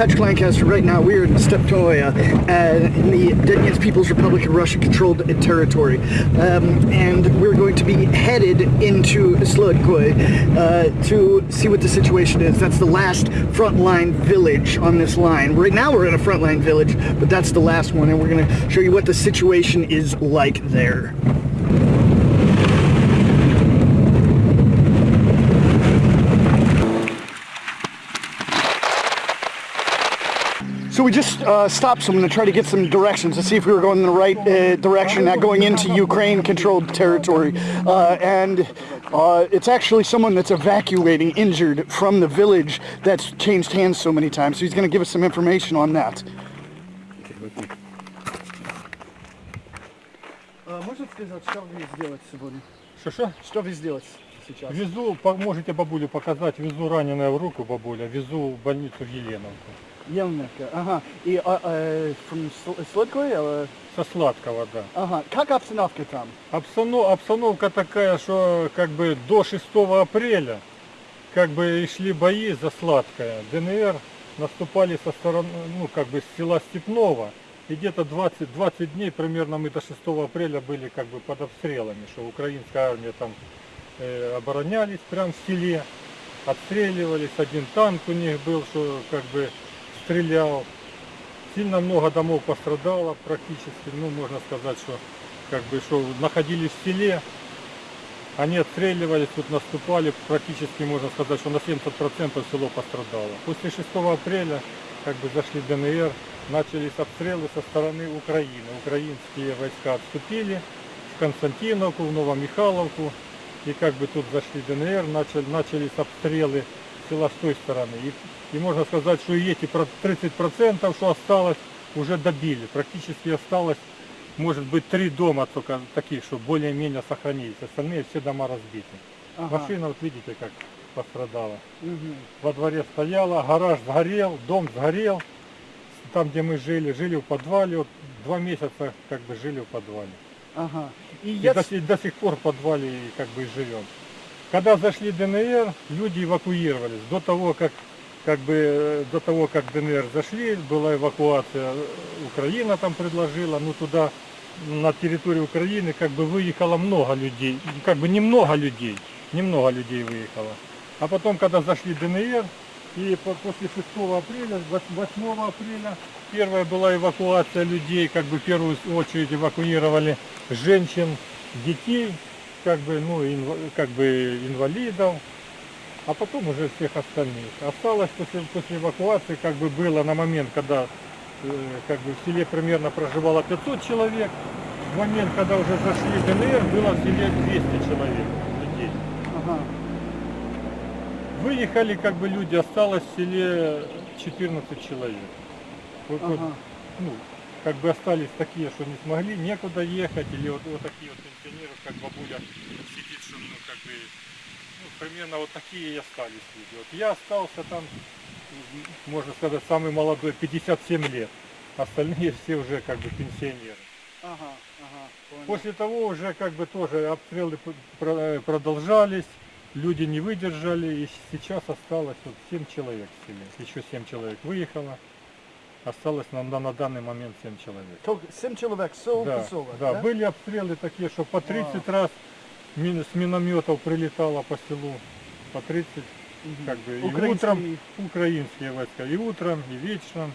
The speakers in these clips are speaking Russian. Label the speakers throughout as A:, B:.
A: Patrick Lancaster. Right now, we're in Steptoya, uh, in the Donetsk People's Republic of Russia-controlled territory, um, and we're going to be headed into Slodkoy uh, to see what the situation is. That's the last frontline village on this line. Right now, we're in a frontline village, but that's the last one, and we're going to show you what the situation is like there. So we just uh, stopped someone to try to get some directions to see if we were going in the right uh, direction, not going into Ukraine-controlled territory. Uh, and uh, it's actually someone that's evacuating injured from the village that's changed hands so many times. So he's going to give us some information on that. Можно сказать, что вы сделать сегодня?
B: Что-что?
A: Что вы сделать сейчас?
B: Везу, по- можете бабулю показать, везу раненая в руку бабуля, везу в больницу в Еленовку.
A: Елневка, ага. И а, э, from Сл- Сладкой, или-
B: Со сладкого, да.
A: Ага. Как обстановка там?
B: Обстанов- обстановка такая, что как бы до 6 апреля как бы и шли бои за сладкое. ДНР наступали со стороны, ну как бы с села Степного. И где-то 20, 20 дней примерно мы до 6 апреля были как бы под обстрелами, что украинская армия там э, оборонялись прям в селе, отстреливались, один танк у них был, что как бы стрелял. Сильно много домов пострадало практически, ну можно сказать, что как бы что находились в селе, они отстреливались, тут наступали, практически можно сказать, что на 70% село пострадало. После 6 апреля как бы зашли ДНР, начались обстрелы со стороны Украины. Украинские войска отступили в Константиновку, в Новомихайловку. И как бы тут зашли ДНР, начали, начались обстрелы села с той стороны. И, и можно сказать, что и эти про- 30%, что осталось, уже добили. Практически осталось, может быть, три дома только таких, что более-менее сохранились. Остальные все дома разбиты.
A: Ага.
B: Машина, вот видите, как пострадала.
A: Мгм.
B: Во дворе стояла, гараж сгорел, дом сгорел. Там, где мы жили, жили в подвале. Вот два месяца как бы жили в подвале.
A: Ага. И
B: И
A: я...
B: до, сих- до сих пор в подвале как бы и живем. Когда зашли ДНР, люди эвакуировались. До того, как как бы э, до того, как ДНР зашли, была эвакуация, э, Украина там предложила, ну туда на территорию Украины как бы выехало много людей, как бы немного людей, немного людей выехало. А потом, когда зашли ДНР, и по- после 6 апреля, 8 апреля, первая была эвакуация людей, как бы в первую очередь эвакуировали женщин, детей, как бы, ну, инва- как бы инвалидов, а потом уже всех остальных. Осталось после, после эвакуации, как бы было на момент, когда э, как бы в селе примерно проживало 500 человек, в момент, когда уже зашли в ДНР, было в селе 200 человек людей.
A: Ага.
B: Выехали как бы люди, осталось в селе 14 человек. Вот, вот,
A: Ага.
B: ну, как бы остались такие, что не смогли, некуда ехать, или вот, вот такие вот пенсионеры, как бабуля сидит, что ну как бы, ну, примерно вот такие и остались люди. Вот я остался там, можно сказать, самый молодой, 57 лет. Остальные все уже как бы пенсионеры.
A: Ага. Ага. Понял.
B: После того уже как бы тоже обстрелы продолжались, люди не выдержали, и сейчас осталось вот 7 человек в селе. Еще 7 человек выехало, осталось на, на, на данный момент 7 человек.
A: Только семь человек, сол,
B: Да,
A: поселок,
B: да, были обстрелы такие, что по 30 раз мин- с минометов прилетало по селу, по 30,
A: Мгм.
B: как бы и
A: Украинские-
B: утром украинские войска, и утром, и вечером.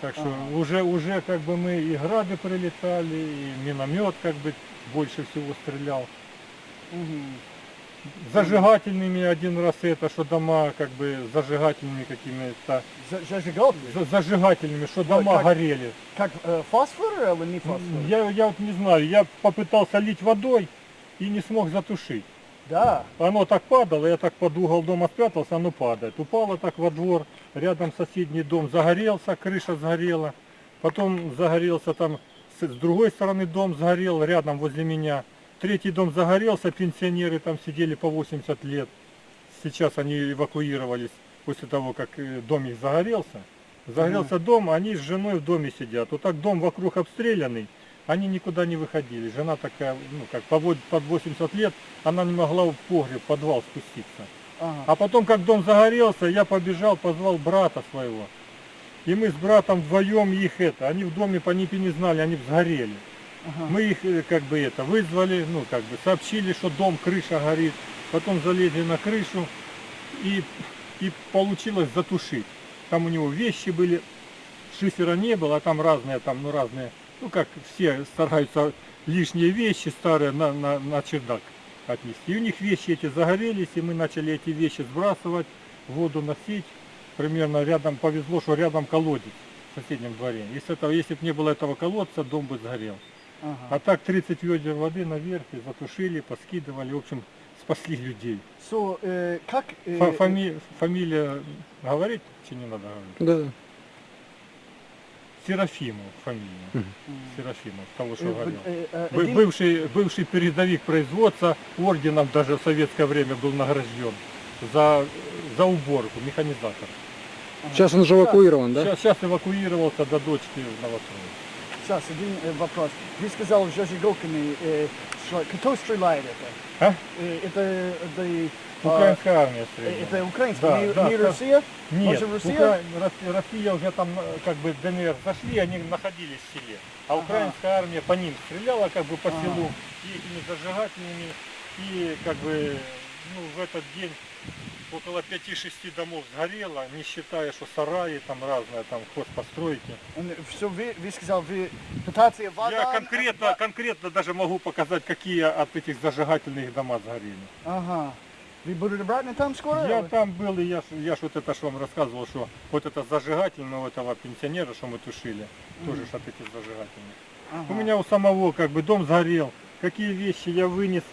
B: Так что
A: Ага.
B: уже, уже как бы мы и грады прилетали, и миномет как бы больше всего стрелял.
A: Мгм.
B: Зажигательными один раз это, что дома как бы зажигательными какими-то,
A: За- Зажигалки?
B: за- зажигательными, что дома
A: как-
B: горели.
A: Как э, фосфор или не фосфор?
B: Я, я вот не знаю, я попытался лить водой и не смог затушить.
A: Да.
B: Оно так падало, я так под угол дома спрятался, оно падает. Упало так во двор, рядом соседний дом загорелся, крыша сгорела. Потом загорелся там, с, с другой стороны дом сгорел, рядом возле меня. Третий дом загорелся, пенсионеры там сидели по 80 лет. Сейчас они эвакуировались после того, как э, дом их загорелся. Загорелся дом, они с женой в доме сидят. Вот так дом вокруг обстрелянный, они никуда не выходили. Жена такая, ну как под 80 лет, она не могла в погреб, в подвал спуститься.
A: Ага.
B: А потом, как дом загорелся, я побежал, позвал брата своего. И мы с братом вдвоем их это, они в доме по не знали, они сгорели.
A: Ага.
B: Мы их э, как бы это вызвали, ну как бы сообщили, что дом, крыша горит. Потом залезли на крышу и, и получилось затушить. Там у него вещи были, шифера не было, а там разные, там, ну разные, ну как все стараются лишние вещи старые на, на, на чердак отнести. И у них вещи эти загорелись, и мы начали эти вещи сбрасывать, воду носить. Примерно рядом повезло, что рядом колодец в соседнем дворе. Если, этого, если бы не было этого колодца, дом бы сгорел.
A: Ага.
B: А так 30 ведер воды наверх и затушили, поскидывали, в общем, спасли людей.
A: So, э, как... э,
B: Фа- фами- фамилия говорить, чи не надо говорить?
C: Да.
B: Серафимов фамилия.
A: м,
B: Серафимов, того, что
A: э,
B: говорил.
A: э, э,
B: Бы-
A: один-
B: Бывший, бывший передовик производства орденом даже в советское время был награжден за, за уборку, механизатор.
A: ага.
C: Сейчас он уже эвакуирован, да?
B: Сейчас, сейчас эвакуировался до дочки в Новостроек.
A: Сейчас, один э, вопрос. Вы сказал Жажиголками, э, что- кто стреляет это?
B: А?
A: Э, это, это, а,
B: Украинская армия
A: э,
B: стреляла.
A: это украинский,
B: Да,
A: не,
B: да,
A: не
B: да.
A: Россия?
B: Нет,
A: Может, Россия?
B: Укра- Рос- Россия уже там э, как бы ДНР зашли, они находились в селе. А
A: Ага.
B: украинская армия по ним стреляла как бы по
A: Ага.
B: селу и этими зажигательными. И как бы ну, в этот день около 5-6 домов сгорело, не считая, что сараи там разные, там хозпостройки.
A: Все, вы, вы сказал, вы пытаетесь вода...
B: Я конкретно, конкретно даже могу показать, какие от этих зажигательных дома сгорели.
A: Ага. Вы будете обратно там скоро?
B: Я там был, и я, я ж вот это ж вам рассказывал, что вот это зажигательное у этого пенсионера, что мы тушили, тоже ж от этих зажигательных.
A: Ага.
B: У меня у самого как бы дом сгорел. Какие вещи я вынес,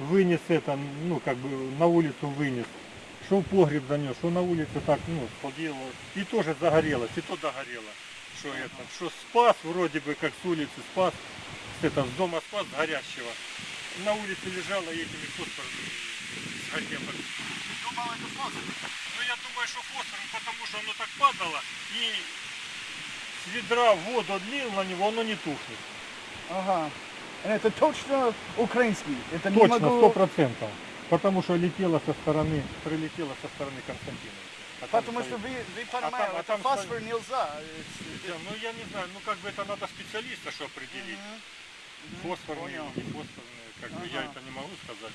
B: вынес это, ну как бы на улицу вынес. Что в погреб занес, что на улице так, ну, поделал. И тоже загорелось, и то догорело. Что это, что спас вроде бы, как с улицы спас, это, с дома спас горящего. На улице лежало и этими фосфорами сгорело.
A: Думал, это фосфор.
B: Ну я думаю, что фосфором, потому что оно так падало и с ведра воду лил на него, оно не тухнет.
A: Ага. Это точно украинский. Это
B: Точно,
A: могу...
B: сто процентов. Потому что летело со стороны, прилетело со стороны Константиновича. А там
A: Потому что вы, вы
B: там-
A: понимаете,
B: а
A: это
B: там
A: фосфор
B: стоит-
A: нельзя.
B: Да, Ну я не знаю, ну как бы это надо специалиста, что определить. Фосфорные
A: Понял.
B: или не фосфорные, как бы я
A: Ага.
B: это не могу сказать,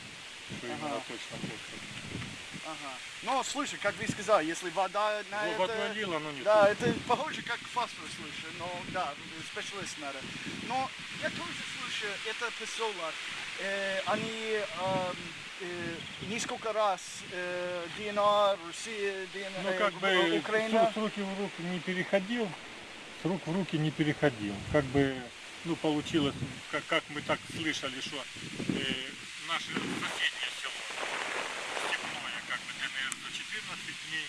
B: что
A: Ага.
B: именно точно фосфорные.
A: Ага. Но слушай, как вы сказали, если вода на
B: Вот
A: это...
B: вода лила, но не
A: Да, это похоже как фосфор, слушай, но да, специалист надо. Но я тоже слышу, это поселок, э, они эм, э, несколько раз э, ДНР, Россия, ДНР,
B: Ну
A: э,
B: как бы
A: Украина.
B: с, с руки в руки не переходил, с рук в руки не переходил. Как бы, ну получилось, как, как мы так слышали, что э, наше соседнее село, Степное, как бы ДНР за 14 дней,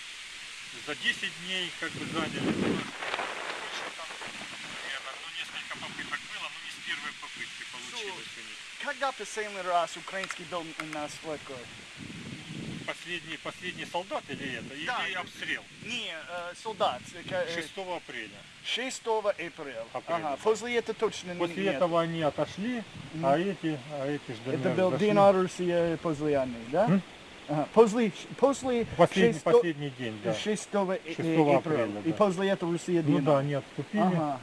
B: за 10 дней как бы заняли. Ну, больше там, примерно, ну несколько попыток было, но не с первой попытки получилось у них.
A: Когда последний раз украинский был на Сладкой?
B: Последний, последний солдат или это? Или
A: Да.
B: обстрел?
A: Не, э, солдат. э, ка- э,
B: 6 апреля.
A: 6 апреля.
B: Апреля,
A: Ага, после этого точно
B: После
A: нет.
B: этого они отошли, а эти, а эти ж
A: Это был. ДНР Россия после армии, да?
B: М?
A: Ага. После, после
B: Последний,
A: 6
B: последний день, да.
A: 6
B: 6
A: апреля.
B: апреля,
A: И
B: да.
A: после этого Россия
B: Ну да, они отступили,
A: Ага,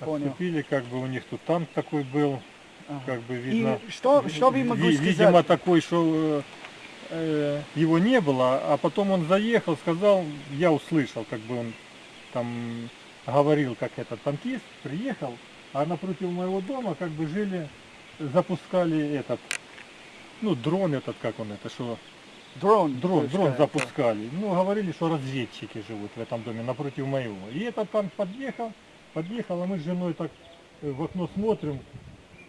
A: понял.
B: отступили, как бы у них тут танк такой был,
A: Ага.
B: как бы видно.
A: И что, что вы могу
B: ви-
A: сказать?
B: Видимо такой, что э, э, его не было, а потом он заехал, сказал, я услышал, как бы он там говорил, как этот танкист, приехал, а напротив моего дома как бы жили, запускали этот, ну дрон этот, как он это, что
A: Дрон.
B: Дрон,
A: пускай,
B: дрон
A: да.
B: запускали. Ну, говорили, что разведчики живут в этом доме напротив моего. И этот танк подъехал, подъехал, а мы с женой так э, в окно смотрим,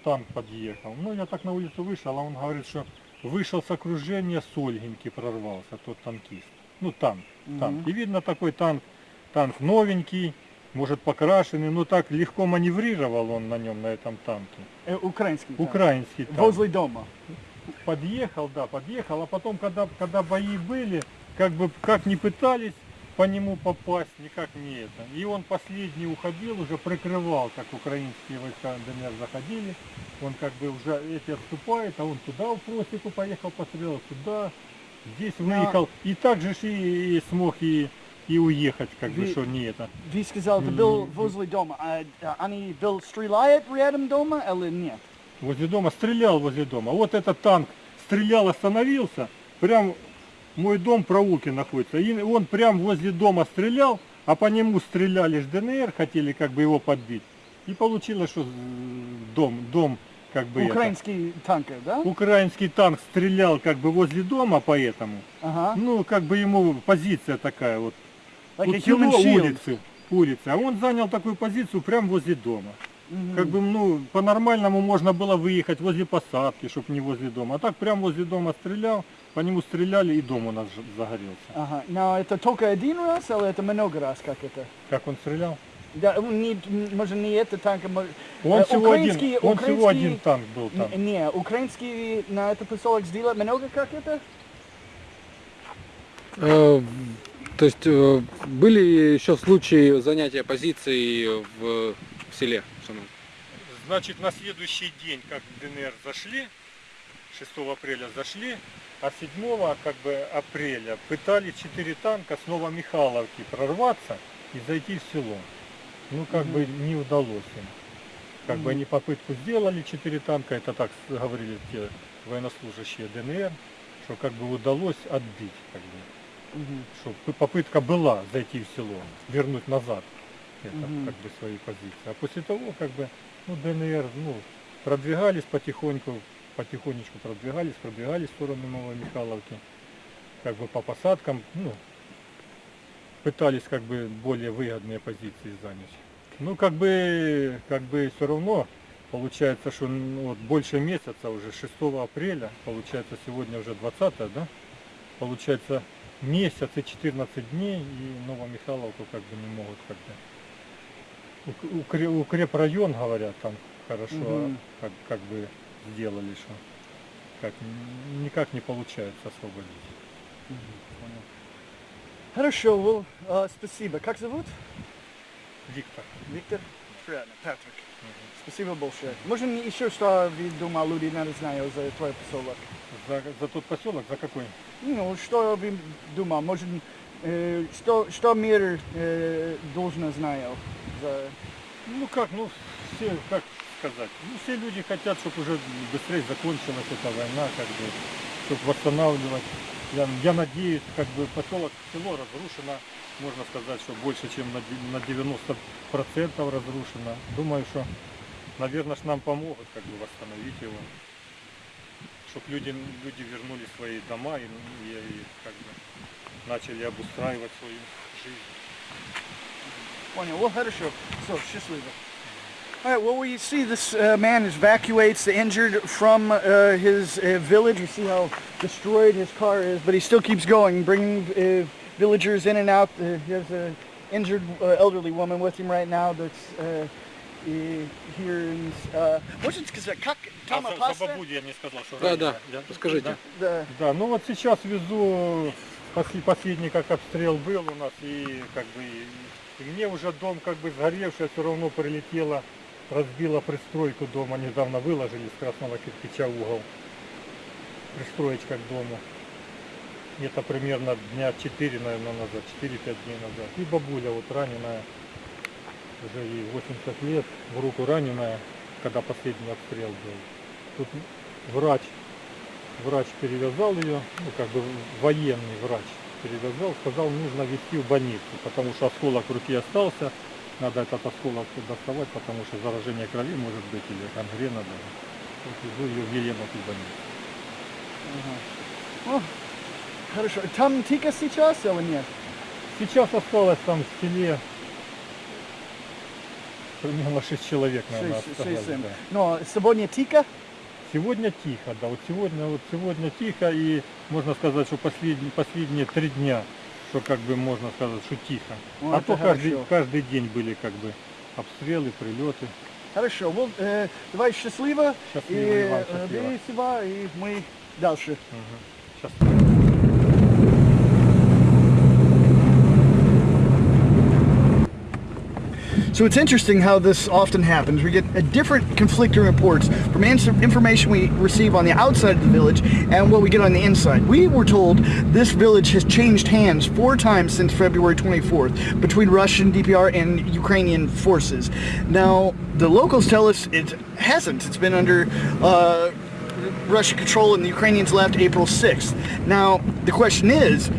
B: танк подъехал. Ну, я так на улицу вышел, а он говорит, что вышел с окружения с Ольгинки, прорвался тот танкист. Ну, танк, танк.
A: Мгм.
B: И видно такой танк, танк новенький, может покрашенный, но так легко маневрировал он на нем, на этом танке.
A: Э, украинский. танк.
B: Украинский танк
A: Возле дома.
B: Подъехал, да, подъехал, а потом, когда, когда бои были, как бы, как не пытались по нему попасть, никак не это. И он последний уходил, уже прикрывал, как украинские войска ДНР заходили. Он как бы уже эти отступает, а он туда в просеку поехал, пострелял туда, здесь выехал. И так же и, и смог и и уехать, как бы,
A: Ви-
B: что не это.
A: Ви сказал, это был возле дома. А, а они был стреляет рядом дома или нет?
B: Возле дома, стрелял возле дома. Вот этот танк стрелял, остановился, прям мой дом в проулке находится, и он прям возле дома стрелял, а по нему стреляли ж ДНР, хотели как бы его подбить. И получилось, что дом, дом как бы это,
A: Украинский танкер, да?
B: украинский танк стрелял как бы возле дома, поэтому,
A: Ага.
B: ну как бы ему позиция такая вот,
A: Like
B: село,
A: shield.
B: улицы, улицы, а он занял такую позицию прям возле дома.
A: Мгм.
B: Как бы, ну, по-нормальному можно было выехать возле посадки, чтобы не возле дома. А так прям возле дома стрелял, по нему стреляли и дом у нас загорелся.
A: Ага. Но это только один раз или это много раз, как это?
B: Как он стрелял?
A: Да, он не, может, не это танк, а может...
B: Он,
A: Э,
B: всего, один,
A: украинский-
B: он всего
A: украинский-
B: один танк был там.
A: Не, украинский на это поселок сделать много, как это?
C: Э, То есть э, были еще случаи занятия позиций в, в селе самом?
B: Значит, на следующий день, как в ДНР зашли, 6 апреля зашли, а 7 как бы, апреля пытались 4 танка с Новомихайловки прорваться и зайти в село. Ну, как бы не удалось им. Как бы
A: Мгм.
B: они попытку сделали, 4 танка, это так говорили те военнослужащие ДНР, что как бы удалось отбить, как бы,
A: Мгм.
B: что попытка была зайти в село, вернуть назад это,
A: Мгм.
B: как бы свои позиции. А после того, как бы, ну, ДНР, ну, продвигались потихоньку, потихонечку продвигались, продвигались в сторону Новой Михайловки, как бы по посадкам, ну, пытались как бы более выгодные позиции занять. Ну, как бы, как бы все равно получается, что ну, вот больше месяца уже, 6 апреля, получается сегодня уже 20 да? Получается месяц и 14 дней, и Новомихайловку как бы не могут как бы. Ук- укре- Укрепрайон, говорят, там хорошо
A: Мгм.
B: как, как бы сделали, что как, никак не получается освободить.
A: Хорошо, well, а, спасибо. Как зовут?
B: Виктор.
A: Виктор? Приятно, Патрик. Спасибо большое. Можно еще что вы думал, люди надо знать за твой поселок?
B: За, за тот поселок, за какой?
A: Ну, что вы думал, может, э, что, что мир э, должен знать за...
B: Ну как, ну все, как сказать, ну все люди хотят, чтобы уже быстрее закончилась эта война, как бы, чтобы восстанавливать. Я, я надеюсь, как бы поселок, село разрушено, можно сказать, что больше, чем на 90% разрушено. Думаю, что, наверное, ж нам помогут как бы восстановить его. Чтобы люди, люди вернули свои дома и, и- и как бы начали обустраивать свою жизнь.
A: Понял, well, хорошо. Все, счастливо. All right, well, we see this uh, man evacuates the injured from uh, his uh, village. We see how destroyed his car is, but he still keeps going, bringing uh, villagers in and out. Uh, he has an injured uh, elderly woman with him right now that's uh, uh, here in... Uh, можно сказать, как
B: А
A: Тома
B: за, за
A: Паста?
B: бабулю я не сказал, что
C: Да,
B: раненая.
C: да,
B: Я-
C: расскажите.
B: да?
A: Да.
B: Да, ну вот сейчас везу после- последний как обстрел был у нас и как бы и мне уже дом как бы сгоревший, все равно прилетело, разбила пристройку дома, недавно выложили с красного кирпича угол. Пристроечка к дому. Это примерно дня 4, наверное, назад, 4-5 дней назад. И бабуля вот раненая, уже ей 80 лет, в руку раненая, когда последний обстрел был. Тут врач врач перевязал ее, ну как бы военный врач перевязал, сказал, нужно везти в больницу, потому что осколок в руке остался, надо этот осколок доставать, потому что заражение крови может быть или гангрена даже. Вот везу ее в Еленовку больницу.
A: Ага. О, хорошо. Там тика сейчас или нет?
B: Сейчас осталось там в селе примерно 6 человек, наверное,
A: Шесть-
B: осталось.
A: шесть, семь.
B: да.
A: Но сегодня тика?
B: Сегодня тихо, да, вот сегодня, вот сегодня тихо, и можно сказать, что последние, последние три дня, что как бы можно сказать, что тихо.
A: Ну,
B: а то каждый,
A: хорошо.
B: каждый день были как бы обстрелы, прилеты.
A: Хорошо, well, э, давай счастливо.
B: Счастливо,
A: и
B: Иван,
A: э,
B: счастливо.
A: бери себя, и мы дальше.
B: Сейчас.
A: So it's interesting how this often happens. We get a different conflicting reports from information we receive on the outside of the village and what we get on the inside. We were told this village has changed hands four times since February 24th between Russian DPR and Ukrainian forces. Now, the locals tell us it hasn't. It's been under uh, Russian control and the Ukrainians left April 6th. Now, the question is,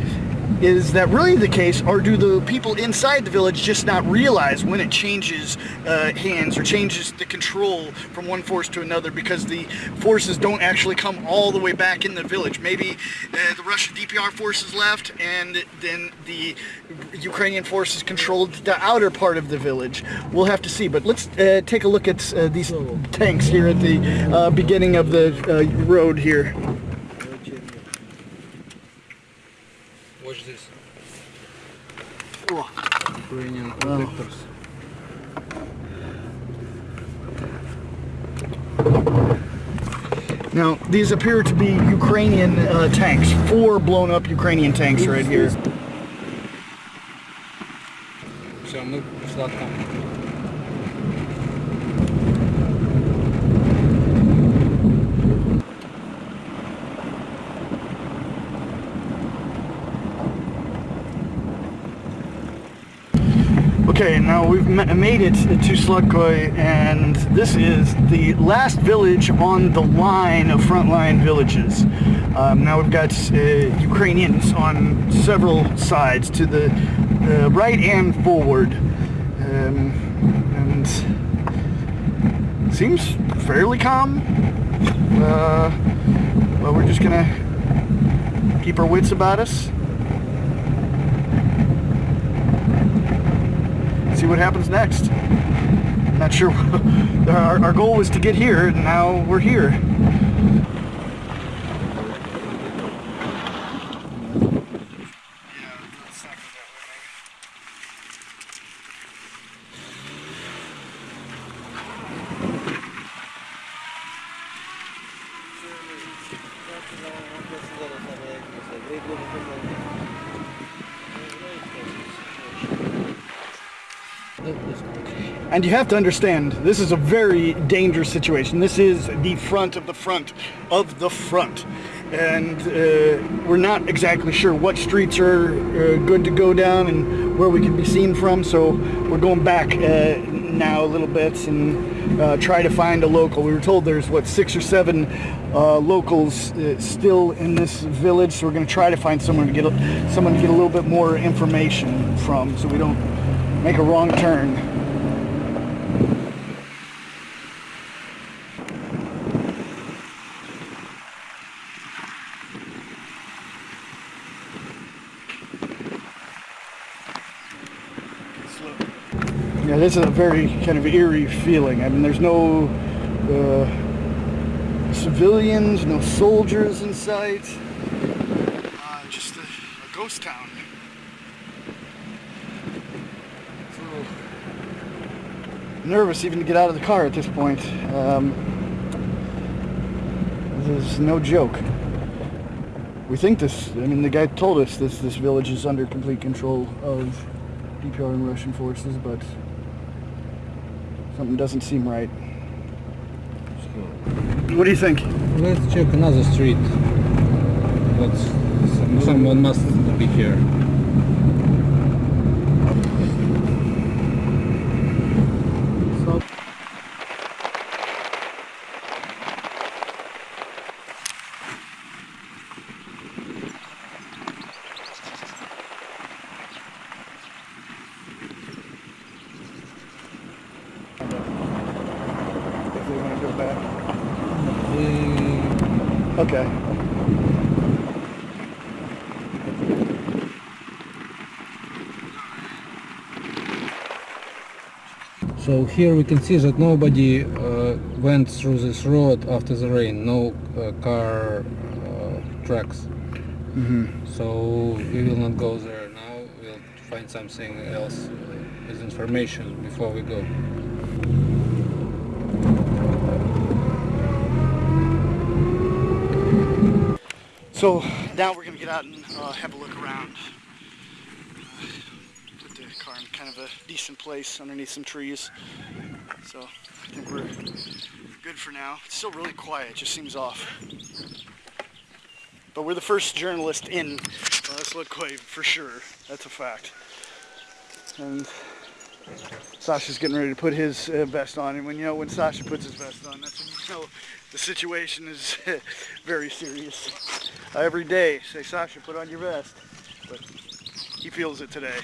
A: is that really the case, or do the people inside the village just not realize when it changes uh, hands or changes the control from one force to another because the forces don't actually come all the way back in the village? Maybe uh, the Russian DPR forces left, and then the Ukrainian forces controlled the outer part of the village. We'll have to see. But let's uh, take a look at uh, these tanks here at the uh, beginning of the uh, road here.
C: Watch this.
A: Oh.
C: Ukrainian
A: Wow.
C: protectors.
A: Now, these appear to be Ukrainian uh, tanks. Four blown up Ukrainian tanks right here.
C: Все, мы сладко.
A: Okay, now we've made it to Slutkoy, and this is the last village on the line of frontline villages. Um, now we've got uh, Ukrainians on several sides, to the uh, right and forward, um, and seems fairly calm. Uh, well, we're just gonna keep our wits about us. See what happens next. I'm Not sure. our, our goal was to get here, and now we're here. And you have to understand, this is a very dangerous situation. This is the front of the front of the front. And uh, we're not exactly sure what streets are uh, good to go down and where we can be seen from. So we're going back uh, now a little bit and uh, try to find a local. We were told there's, what, six or seven uh, locals uh, still in this village. So we're going to try to find someone to get a, someone to get a little bit more information from so we don't make a wrong turn. Yeah, this is a very kind of eerie feeling. I mean, there's no uh, civilians, no soldiers in sight. Uh, just a, a ghost town. So nervous even to get out of the car at this point. Um, this is no joke. We think this. I mean, the guy told us this. This village is under complete control of DPR and Russian forces, but something doesn't seem right. What do you think?
C: Let's check another street. Let's, someone must be here.
A: If they want to go back.
C: We-
A: Okay.
C: So here we can see that nobody uh, went through this road after the rain. No uh, car uh, tracks.
A: hmm
C: So we will not go there now. We'll find something else uh, with information before we go.
A: So now we're gonna get out and uh, have a look around. Uh, Put the car in kind of a decent place underneath some trees. So I think we're good for now. It's still really quiet, just seems off. But we're the first journalist in uh, Slotkoy for sure. That's a fact. And Sasha's getting ready to put his uh, vest on, and when you know when Sasha puts his vest on, that's when you know the situation is very serious. Every day say, Sasha, put on your vest, but he feels it today.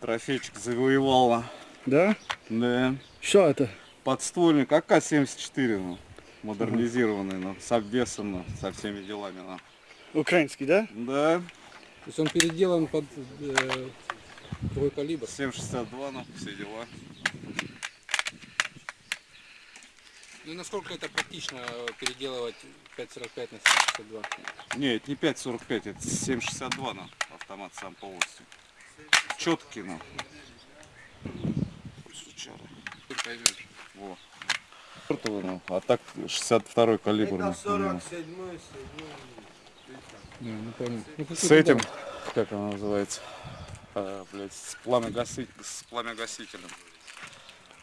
D: Трофейчик завоевала.
A: Да?
D: Да.
A: Что это?
D: Подствольник АК-74, ну, модернизированный, ну, с обвесом, ну, со всеми делами. Ну.
A: Украинский, да?
D: Да,
C: То есть он переделан под э, твой калибр.
D: 7,62, ну, все дела.
C: Ну и насколько это практично э, переделывать 5.45 на 7.62?
D: Не, это не 5,45, это 7,62, ну, автомат сам полностью. Четкий, ну. Сучара.
C: Ты поймешь.
D: Во. Ну, а так 62 калибр. ну, у него.
C: Не, ну понял. Ну, какой-то
D: С этим,
C: да.
D: как она называется, а, блядь, с, пламя-гаси- с пламя-гасителем.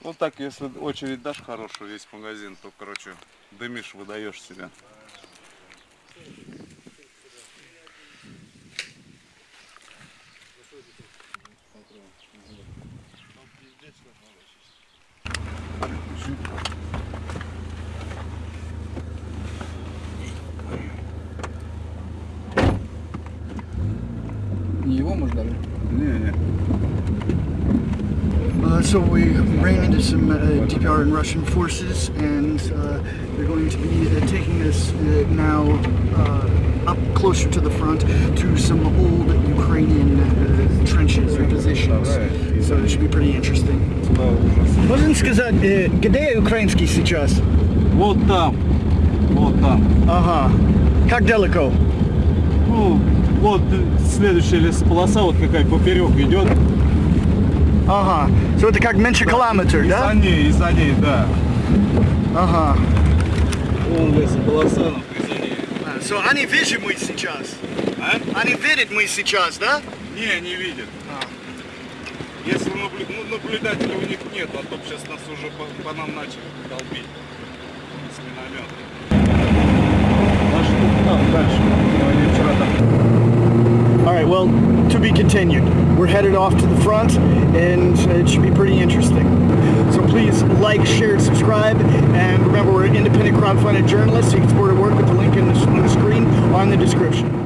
D: Ну так, если очередь дашь хорошую, весь магазин, то, короче, дымишь, выдаешь себя.
C: Не его, может, даже?
D: Не-не.
A: Uh, so we ran into some uh, DPR and Russian forces, and uh, they're going to be uh, taking us uh, now uh, up closer to the front to some old Ukrainian uh, trenches or positions. So it should be pretty interesting.
D: Да.
A: Можно сказать, где украинский сейчас?
D: Вот там, вот там.
A: Ага. Как далеко?
D: Ну, вот следующая лесополоса, вот какая поперек идет.
A: Ага. So это как меньше километр,
D: И
A: да?
D: за ней, и за ней, да.
A: Ага.
D: Вон лесополоса, ну, присоединение.
A: So они видят мы сейчас?
D: А?
A: Они видят мы сейчас, да?
D: Не, не видят. Если наблю- ну, наблюдателей у них нет, а то сейчас нас уже по, по нам начали долбить с миномета. Тут там дальше. Они вчера там
A: All right, well, to be continued. We're headed off to the front, and it should be pretty interesting. So please like, share, subscribe, and remember we're an independent crowdfunded journalists. You can support our work with the link in the, on the screen or in the description.